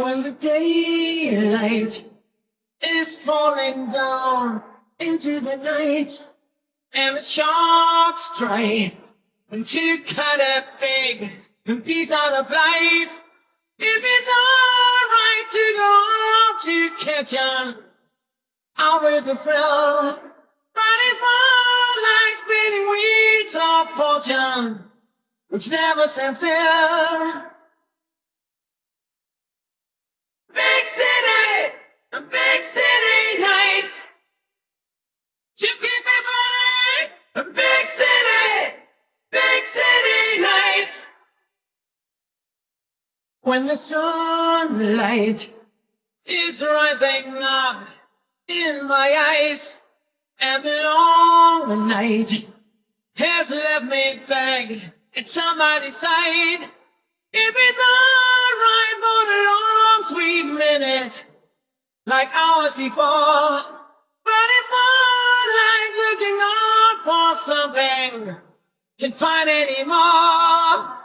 When the daylight is falling down into the night and the sharks try to cut a big piece out of life. If it's alright to go out to catch on out with the thrill, but it's more like spinning wheels of fortune, which never stands still. Big city, a big city night. You keep me burning, a big city, big city night. When the sunlight is rising up in my eyes, and the long night has left me back at somebody's side. If like hours before, but it's more like looking out for something, can't find anymore.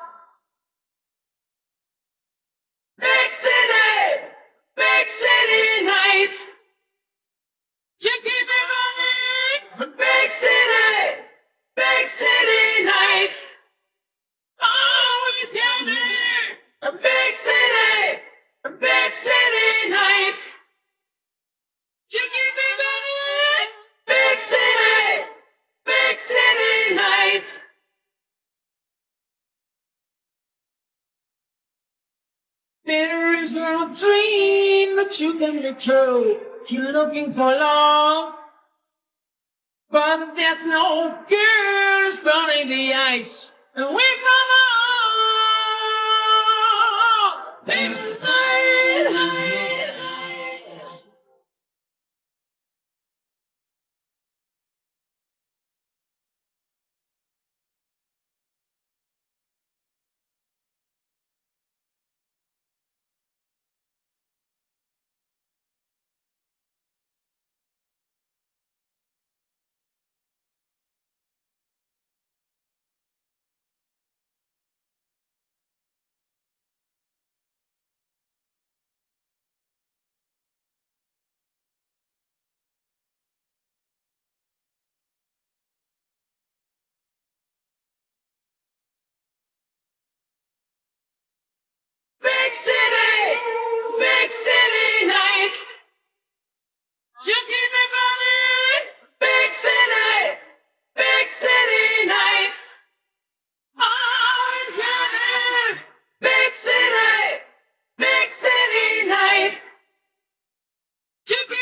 Is no dream that you can be true. You're looking for love. But there's no girls burning the ice. And we come on. Big